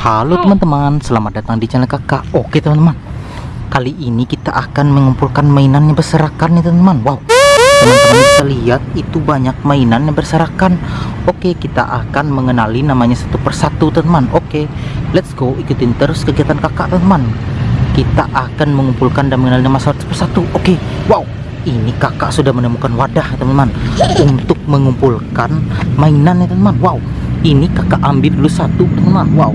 Halo teman-teman, selamat datang di channel kakak. Oke teman-teman. Kali ini kita akan mengumpulkan mainan yang berserakan nih teman-teman. Wow. Teman-teman bisa lihat itu banyak mainan yang berserakan. Oke kita akan mengenali namanya satu persatu teman-teman. Oke let's go ikutin terus kegiatan kakak teman-teman. Kita akan mengumpulkan dan mengenali nama satu persatu. Oke wow. Ini kakak sudah menemukan wadah teman-teman Untuk mengumpulkan mainan ya teman-teman. Wow ini kakak ambil dulu satu teman-teman. Wow.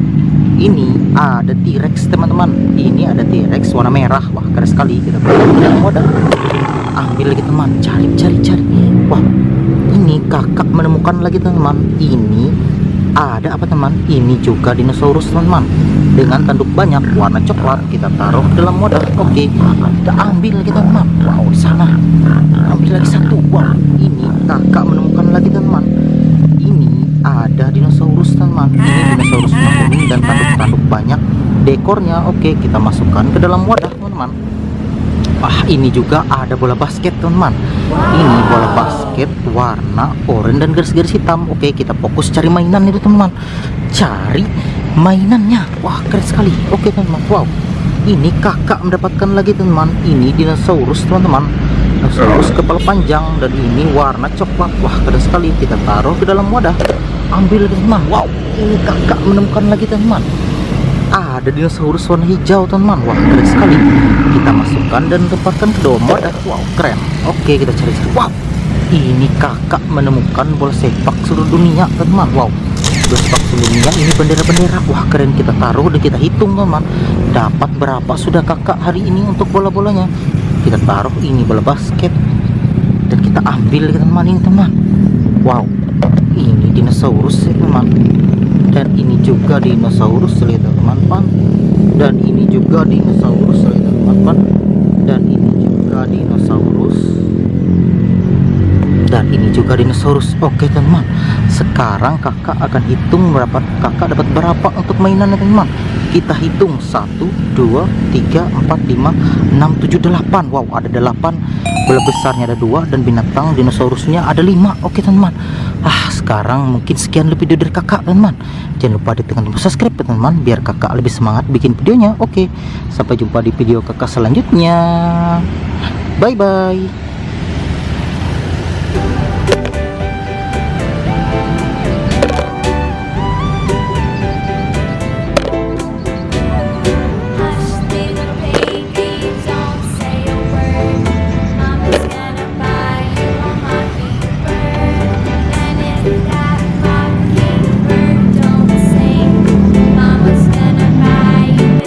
Ini ada T-Rex teman-teman. Ini ada T-Rex warna merah. Wah keren sekali. Kita wadah ambil lagi teman. Cari cari cari. Wah ini kakak menemukan lagi teman-teman. Ini ada apa teman? Ini juga dinosaurus teman-teman. Dengan tanduk banyak warna coklat kita taruh dalam wadah oke kita ambil lagi teman-teman wow ini dinosaurus kuning dan tanduk-tanduk banyak dekornya. Oke kita masukkan ke dalam wadah teman-teman. Wah ini juga ada bola basket teman-teman. Ini bola basket warna oranye dan garis-garis hitam. Oke kita fokus cari mainan itu teman-teman. Cari mainannya. Wah keren sekali. Oke teman-teman. Wow. Ini kakak mendapatkan lagi teman-teman. Ini dinosaurus teman-teman. Dinosaurus kepala panjang dan ini warna coklat. Wah keren sekali. Kita taruh ke dalam wadah. Ambil teman wow ini kakak menemukan lagi teman. Ah, ada dinosaurus warna hijau teman. Wah keren sekali. Kita masukkan dan tempatkan ke dalam wadah wow keren. Oke kita cari-cari. Wow ini kakak menemukan bola sepak seluruh dunia teman. Wow bola sepak seluruh dunia. Ini bendera-bendera. Wah keren. Kita taruh dan kita hitung teman. Dapat berapa sudah kakak hari ini untuk bola-bolanya? Kita taruh ini bola basket. Dan kita ambil teman ini teman. Wow ini dinosaurus ya teman dan ini juga dinosaurus lihat teman-teman. Dan ini juga dinosaurus lihat teman-teman. Dan ini juga dinosaurus. Dan ini juga dinosaurus. Oke teman-teman. Sekarang kakak akan hitung berapa kakak dapat berapa untuk mainan ya teman-teman. Kita hitung. 1 2 3 4 5 6 7 8 wow ada 8 bola besarnya ada dua dan binatang dinosaurusnya ada 5 oke teman-teman ah sekarang mungkin sekian lebih dari kakak teman-teman. Jangan lupa ditekan tombol subscribe teman-teman biar kakak lebih semangat bikin videonya. Oke sampai jumpa di video kakak selanjutnya. Bye bye